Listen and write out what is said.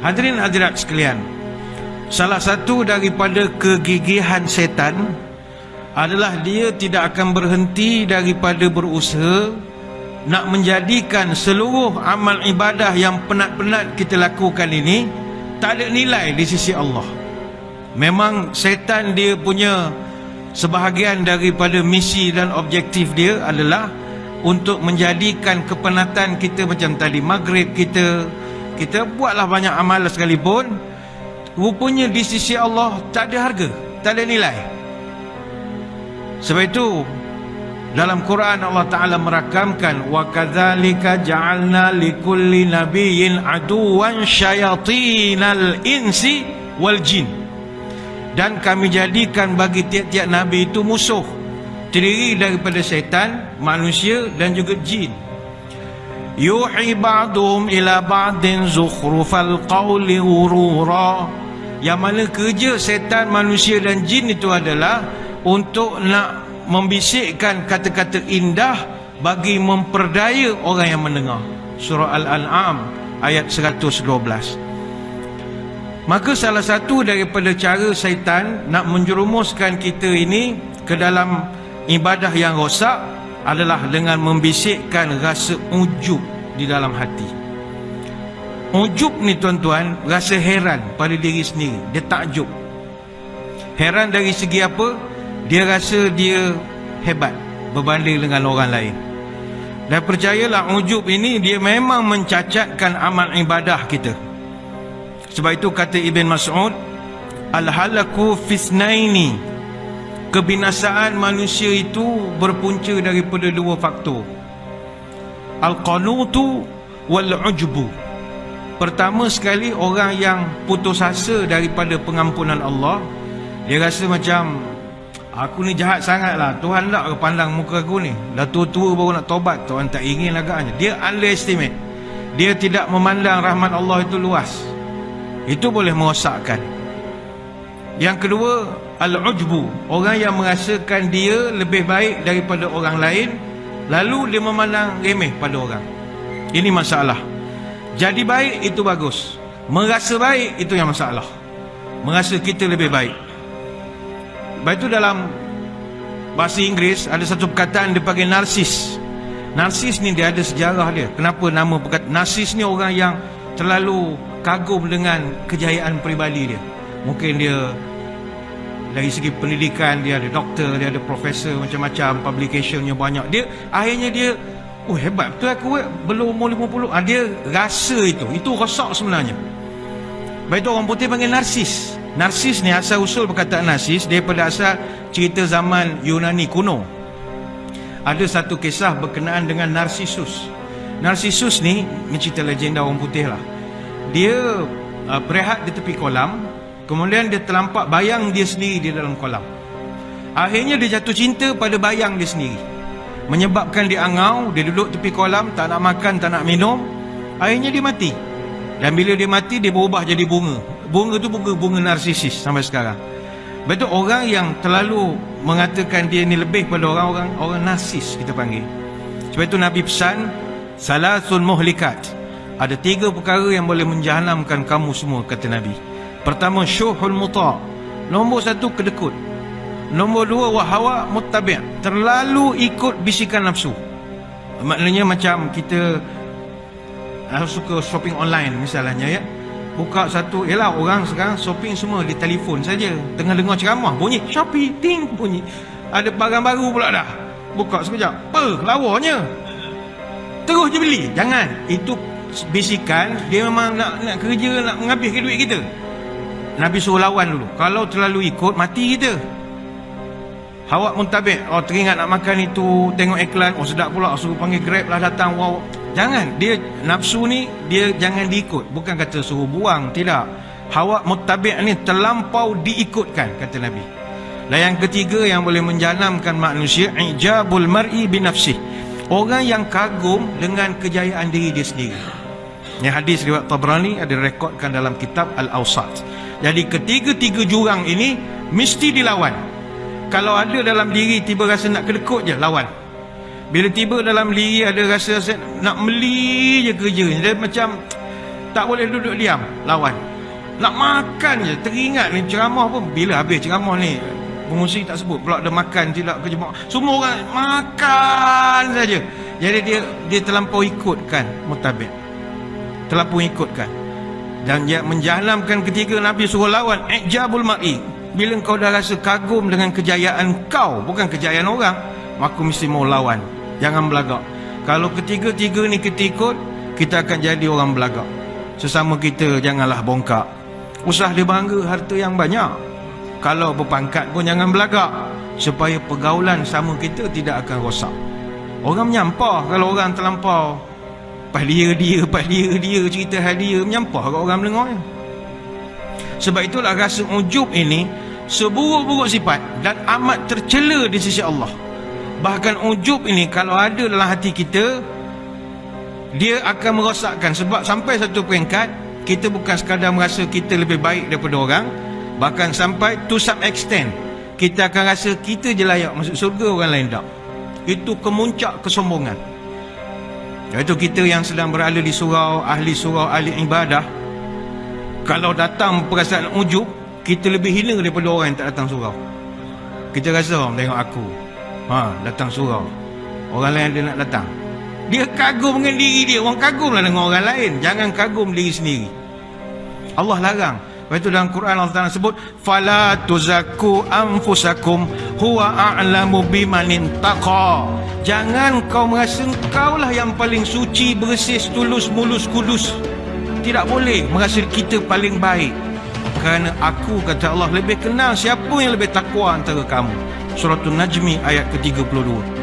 Hadirin hadirat sekalian Salah satu daripada kegigihan setan Adalah dia tidak akan berhenti daripada berusaha Nak menjadikan seluruh amal ibadah yang penat-penat kita lakukan ini Tak ada nilai di sisi Allah. Memang setan dia punya Sebahagian daripada misi dan objektif dia adalah Untuk menjadikan kepenatan kita macam tadi Maghrib kita kita buatlah banyak amal sekalipun. Rupanya di sisi Allah tak ada harga tak ada nilai. Sebab itu dalam Quran Allah Taala merakamkan wa kadzalika ja'alna likulli nabiyyin aduwan syayatinal insi wal jin. Dan kami jadikan bagi tiap-tiap nabi itu musuh terdiri daripada syaitan manusia dan juga jin yuhi ba'dhum ila ba'din zukhrufal qawli ghurura yang mana kerja setan manusia dan jin itu adalah untuk nak membisikkan kata-kata indah bagi memperdaya orang yang mendengar. Surah al-an'am ayat 112 maka salah satu daripada cara syaitan nak menjerumuskan kita ini ke dalam ibadah yang rosak adalah dengan membisikkan rasa ujub di dalam hati. Ujub ni tuan-tuan rasa heran pada diri sendiri. Dia takjub. Heran dari segi apa? Dia rasa dia hebat berbanding dengan orang lain. Dan percayalah ujub ini dia memang mencacatkan amal ibadah kita. Sebab itu kata Ibn Mas'ud al-halaku fisnaini. Kebinasaan manusia itu berpunca daripada dua faktor al-qanutu wal-ujbu. Pertama sekali orang yang putus asa daripada pengampunan Allah dia rasa macam aku ni jahat sangat lah. Tuhan tak pandang muka aku ni? Dah tua-tua baru nak tobat. Tuhan tak ingin agaknya. Dia underestimate. Dia tidak memandang rahmat Allah itu luas. Itu boleh merosakkan. Yang kedua Al-ujbu. Orang yang merasakan dia lebih baik daripada orang lain Lalu dia memandang remeh pada orang. Ini masalah. Jadi baik itu bagus. Merasa baik itu yang masalah. Merasa kita lebih baik. Baik itu dalam Bahasa Inggeris ada satu perkataan dia panggil narsis. Narsis ni dia ada sejarah dia. Kenapa nama perkataan Narsis ni orang yang terlalu kagum dengan kejayaan peribadi dia. Mungkin dia dari segi pendidikan dia ada doktor dia ada profesor macam-macam publicationnya banyak. Dia akhirnya dia oh hebat betul aku belum umur 50 ah, dia rasa itu. Itu rosak sebenarnya. Baik itu orang putih panggil narsis. Narsis ni asal usul perkataan narsis daripada asal cerita zaman Yunani kuno. Ada satu kisah berkenaan dengan narsisus narsisus ni ni cerita legenda orang putih lah dia uh, berehat di tepi kolam Kemudian dia terlampak bayang dia sendiri di dalam kolam. Akhirnya dia jatuh cinta pada bayang dia sendiri. Menyebabkan dia angau, dia duduk tepi kolam, tak nak makan, tak nak minum. Akhirnya dia mati. Dan bila dia mati, dia berubah jadi bunga. Bunga tu bunga, bunga narsisis sampai sekarang. Betul orang yang terlalu mengatakan dia ni lebih pada orang-orang orang narsis kita panggil. Sebab itu Nabi pesan, Salasun muhlikat. Ada tiga perkara yang boleh menjahanamkan kamu semua, kata Nabi. Pertama syuhul muta' Nombor satu kedekut. Nombor dua wahawa muttabi' Terlalu ikut bisikan nafsu. Maknanya macam kita uh, Suka shopping online misalnya ya. Buka satu Yelah orang sekarang shopping semua di telefon saja. Tengah dengar ceramah Bunyi Shopee Ting bunyi. Ada barang baru pula dah. Buka sekejap Apa lawanya Terus je beli. Jangan. Itu bisikan Dia memang nak, nak kerja Nak menghabiskan duit kita Nabi suruh lawan dulu. Kalau terlalu ikut Mati kita. Hawak muntabik Oh teringat nak makan itu Tengok iklan. Oh sedap pula. Suruh panggil grab lah datang. Wow. Jangan. Dia nafsu ni Dia jangan diikut. Bukan kata suruh buang. Tidak. Hawak mutabik ni Terlampau diikutkan Kata Nabi. Dan yang ketiga Yang boleh menjanamkan manusia Ijabul mar'i binafsih Orang yang kagum Dengan kejayaan diri dia sendiri. Yang hadis riwayat Tabrani Ada rekodkan dalam kitab Al-Awsat jadi ketiga-tiga jurang ini mesti dilawan. Kalau ada dalam diri tiba rasa nak kedekut je lawan. Bila tiba dalam diri ada rasa, rasa nak meli je kerja. Dia macam Tak boleh duduk diam Lawan Nak makan je Teringat ni ceramah pun Bila habis ceramah ni Pengusi tak sebut Pula ada makan Tidak ke jemaah Semua orang Makan saja Jadi dia Dia terlampau ikutkan Mutabik Terlampau ikutkan Dan dia menjalankan ketika Nabi suruh lawan Ijabul mar'i Bila kau dah rasa kagum Dengan kejayaan kau Bukan kejayaan orang Maka mesti mau lawan. Jangan belagak. Kalau ketiga-tiga ni kita ikut Kita akan jadi orang belagak. Sesama kita janganlah bongkak. Usah dia bangga harta yang banyak. Kalau berpangkat pun jangan belagak supaya pergaulan sama kita tidak akan rosak. Orang menyampah kalau orang terlampau pas dia dia dia cerita hal dia menyampah kat orang mendengar sebab itulah rasa ujub ini seburuk-buruk sifat dan amat tercela di sisi Allah. Bahkan ujub ini kalau ada dalam hati kita dia akan merosakkan. Sebab sampai satu peringkat kita bukan sekadar merasa kita lebih baik daripada orang Bahkan sampai to some extent Kita akan rasa kita je layak masuk surga orang lain tak. Itu kemuncak kesombongan Iaitu kita yang sedang berada di surau Ahli surau, ahli ibadah Kalau datang perasaan ujub Kita lebih hina daripada orang yang tak datang surau. Kita rasa orang tengok aku ha, Datang surau. Orang lain dia nak datang. Dia kagum dengan diri dia. Orang kagum lah dengan orang lain. Jangan kagum diri sendiri. Allah larang Itu dalam Quran Allah Taala sebut fala tuzakku anfusakum huwa a'lamu bimanin taqa. Jangan kau merasa kau lah yang paling suci, bersih, tulus, mulus, kudus. Tidak boleh merasa kita paling baik. Kerana aku kata Allah lebih kenal siapa yang lebih takwa antara kamu. Surah An-Najmi ayat ke-32.